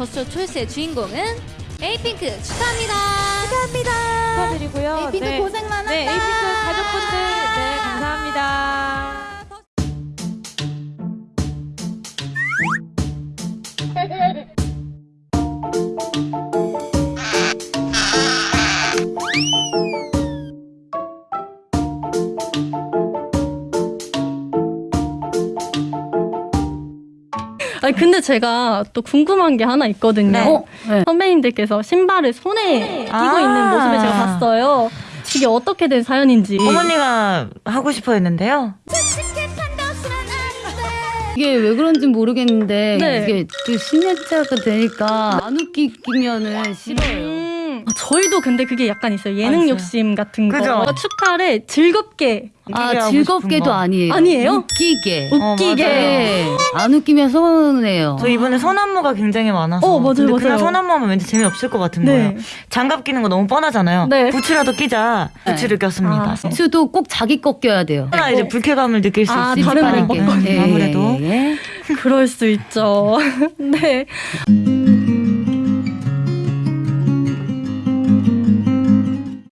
더쇼 초이스의 주인공은 에이핑크 축하합니다. 축하합니다. 축하드리고요. 에이핑크 네. 고생 많았다. 네, 에이핑크 가족분들 네, 감사합니다. 아니 근데 제가 또 궁금한 게 하나 있거든요. 네. 어? 네. 선배님들께서 신발을 손에 끼고 아. 있는 모습을 제가 봤어요. 이게 어떻게 된 사연인지. 어머니가 하고 싶어 했는데요. 이게 왜 그런지 모르겠는데 네. 이게 그 신내차가 되니까 안 웃기면은 싫어요. 음, 아, 저희도 근데 그게 약간 있어요. 예능 맞아요. 욕심 같은 거. 그죠? 축하를 즐겁게 아 즐겁게도 거. 아니에요. 아니에요? 웃기게. 어, 웃기게. 네. 안 웃기면 서운해요. 저 이번에 손안무가 굉장히 많아서 어, 맞아요, 근데 그냥 맞아요. 손안무 하면 왠지 재미없을 것 같은 네. 거예요. 장갑 끼는 거 너무 뻔하잖아요. 네. 부츠라도 끼자. 부츠를 꼈습니다. 아, 수도 꼭 자기 거 껴야 돼요. 하나 이제 불쾌감을 느낄 수 아, 있으니까 다른 네. 아무래도 예. 그럴 수 있죠. 네.